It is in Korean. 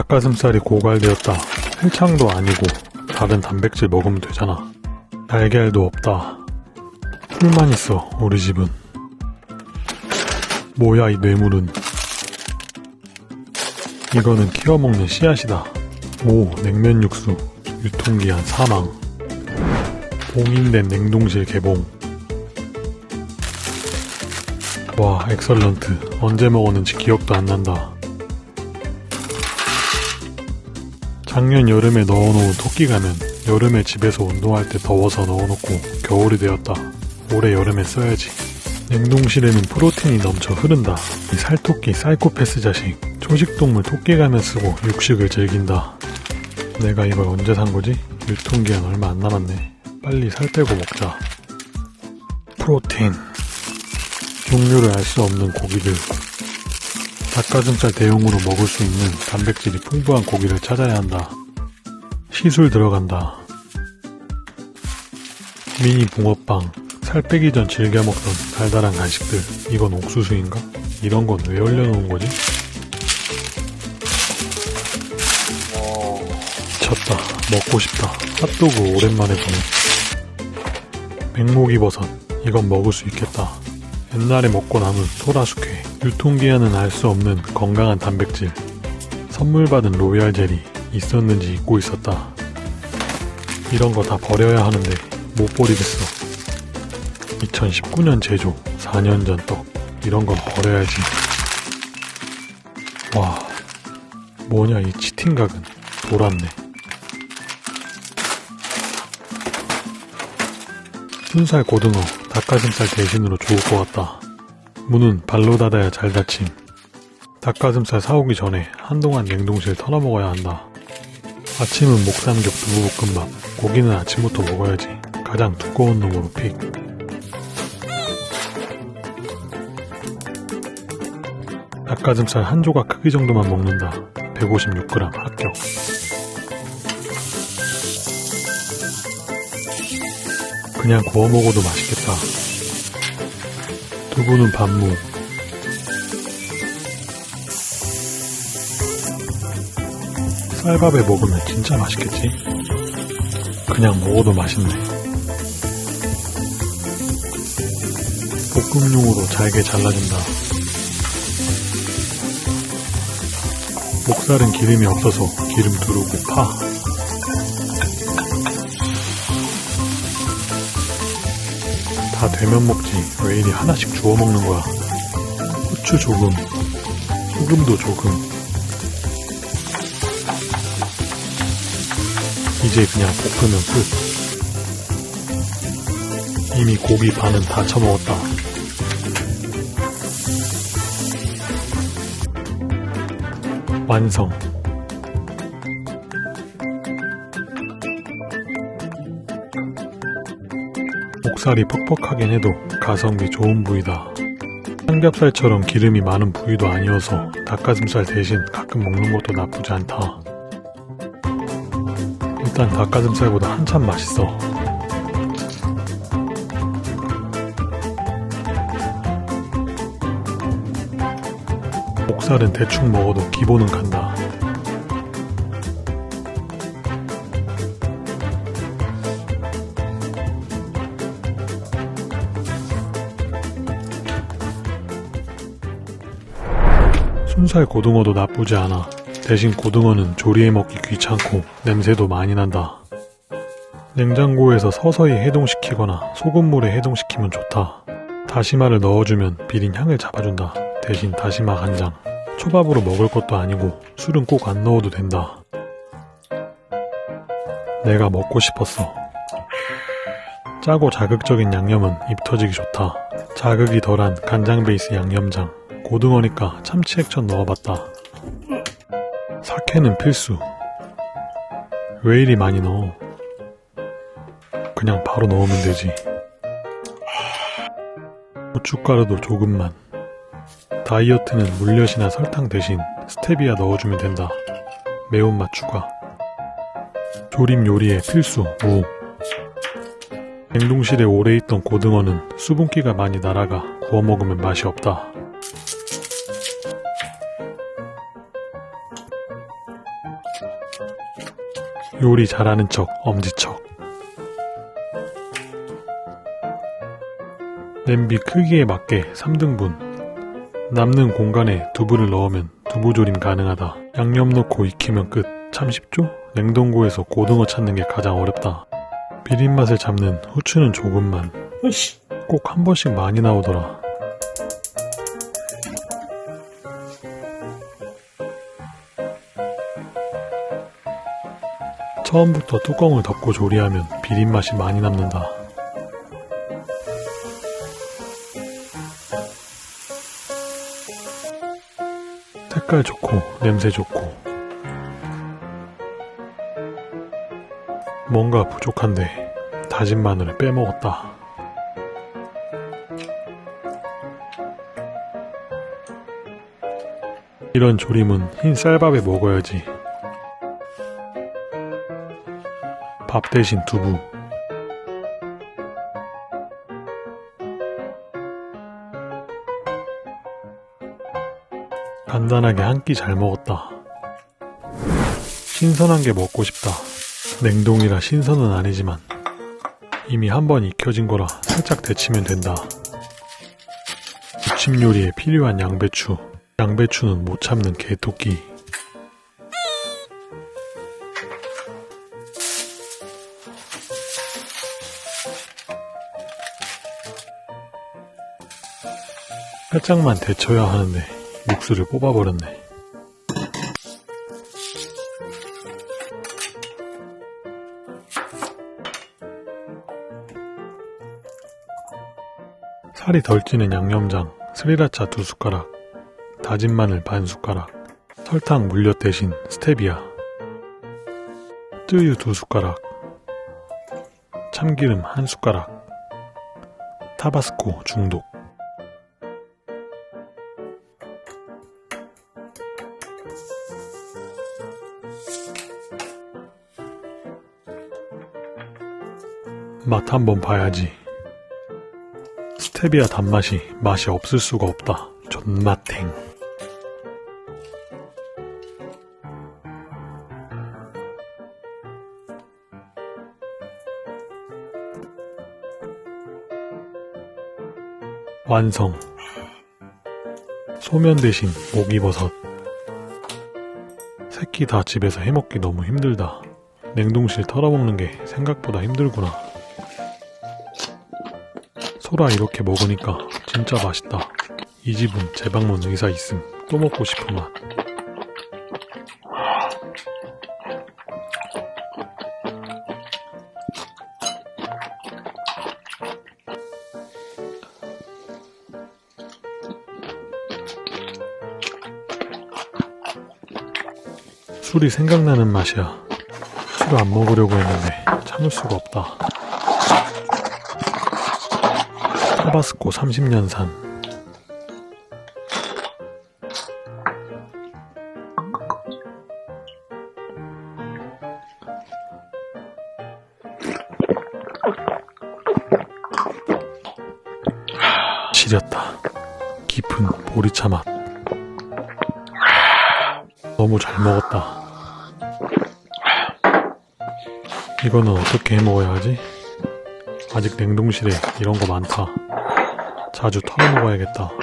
닭가슴살이 고갈되었다. 헬창도 아니고 다른 단백질 먹으면 되잖아. 달걀도 없다. 풀만 있어 우리 집은. 뭐야 이 뇌물은. 이거는 키워먹는 씨앗이다. 오 냉면 육수. 유통기한 사망. 봉인된 냉동실 개봉. 와 엑설런트. 언제 먹었는지 기억도 안 난다. 작년 여름에 넣어놓은 토끼가면 여름에 집에서 운동할 때 더워서 넣어놓고 겨울이 되었다. 올해 여름에 써야지. 냉동실에는 프로틴이 넘쳐 흐른다. 이 살토끼 사이코패스 자식. 초식동물 토끼가면 쓰고 육식을 즐긴다. 내가 이걸 언제 산 거지? 유통기한 얼마 안 남았네. 빨리 살 빼고 먹자. 프로틴. 종류를 알 수 없는 고기들. 닭가슴살 대용으로 먹을 수 있는 단백질이 풍부한 고기를 찾아야 한다. 시술 들어간다. 미니 붕어빵, 살 빼기 전 즐겨 먹던 달달한 간식들. 이건 옥수수인가? 이런 건 왜 올려놓은 거지? 미쳤다. 먹고 싶다. 핫도그 오랜만에 보네. 백목이 버섯. 이건 먹을 수 있겠다. 옛날에 먹고 남은 소라숙회. 유통기한은 알 수 없는 건강한 단백질. 선물 받은 로얄 젤리. 있었는지 잊고 있었다. 이런 거 다 버려야 하는데 못 버리겠어. 2019년 제조, 4년 전 떡. 이런 건 버려야지. 와, 뭐냐 이 치팅각은. 돌았네. 순살 고등어, 닭가슴살 대신으로 좋을 것 같다. 문은 발로 닫아야 잘 닫힘. 닭가슴살 사오기 전에 한동안 냉동실 털어먹어야 한다. 아침은 목삼겹 두부볶음밥, 고기는 아침부터 먹어야지. 가장 두꺼운 놈으로 픽. 닭가슴살 한 조각 크기 정도만 먹는다. 156g 합격. 그냥 구워 먹어도 맛있겠다. 두부는 반무. 쌀밥에 먹으면 진짜 맛있겠지? 그냥 먹어도 맛있네. 볶음용으로 잘게 잘라준다. 목살은 기름이 없어서 기름 두르고 파. 되면 먹지. 왜 이리 하나씩 주워 먹는 거야? 후추 조금 소금도 조금. 이제 그냥 볶으면 끝. 이미 고기 반은 다 처먹었다. 완성 목살이 퍽퍽하긴 해도 가성비 좋은 부위다. 삼겹살처럼 기름이 많은 부위도 아니어서 닭가슴살 대신 가끔 먹는 것도 나쁘지 않다. 일단 닭가슴살보다 한참 맛있어. 목살은 대충 먹어도 기본은 간다. 순살 고등어도 나쁘지 않아. 대신 고등어는 조리해 먹기 귀찮고 냄새도 많이 난다. 냉장고에서 서서히 해동시키거나 소금물에 해동시키면 좋다. 다시마를 넣어주면 비린 향을 잡아준다. 대신 다시마 간장. 초밥으로 먹을 것도 아니고 술은 꼭 안 넣어도 된다. 내가 먹고 싶었어. 짜고 자극적인 양념은 입 터지기 좋다. 자극이 덜한 간장 베이스 양념장. 고등어니까 참치 액젓 넣어봤다. 사케는 필수. 왜 이리 많이 넣어? 그냥 바로 넣으면 되지. 고춧가루도 조금만. 다이어트는 물엿이나 설탕 대신 스테비아 넣어주면 된다. 매운맛 추가. 조림 요리에 필수 무. 냉동실에 오래 있던 고등어는 수분기가 많이 날아가 구워 먹으면 맛이 없다. 요리 잘하는 척 엄지척. 냄비 크기에 맞게 3등분. 남는 공간에 두부를 넣으면 두부조림 가능하다. 양념 넣고 익히면 끝. 참 쉽죠? 냉동고에서 고등어 찾는 게 가장 어렵다. 비린맛을 잡는 후추는 조금만. 꼭 한 번씩 많이 나오더라 처음부터 뚜껑을 덮고 조리하면 비린맛이 많이 남는다. 색깔 좋고 냄새 좋고 뭔가 부족한데 다진 마늘을 빼먹었다. 이런 조림은 흰 쌀밥에 먹어야지. 밥 대신 두부. 간단하게 한 끼 잘 먹었다. 신선한 게 먹고 싶다. 냉동이라 신선은 아니지만 이미 한 번 익혀진 거라 살짝 데치면 된다. 무침 요리에 필요한 양배추. 양배추는 못 참는 개토끼. 살짝만 데쳐야 하는데 육수를 뽑아버렸네. 살이 덜 찌는 양념장, 스리라차 두 숟가락, 다진 마늘 반 숟가락, 설탕 물엿 대신 스테비아, 뜨유 두 숟가락, 참기름 한 숟가락, 타바스코 중독. 맛 한번 봐야지. 스테비아 단맛이 맛이 없을 수가 없다. 존맛탱. 완성. 소면 대신 목이버섯. 새끼 다 집에서 해먹기 너무 힘들다. 냉동실 털어먹는 게 생각보다 힘들구나. 소라 이렇게 먹으니까 진짜 맛있다. 이 집은 재방문 의사 있음. 또 먹고 싶은 맛. 술이 생각나는 맛이야. 술안 먹으려고 했는데 참을 수가 없다. 타바스코 30년산 지렸다. 깊은 보리차 맛. 너무 잘 먹었다. 이거는 어떻게 해 먹어야 하지? 아직 냉동실에 이런 거 많다. 자주 털어 먹어야겠다.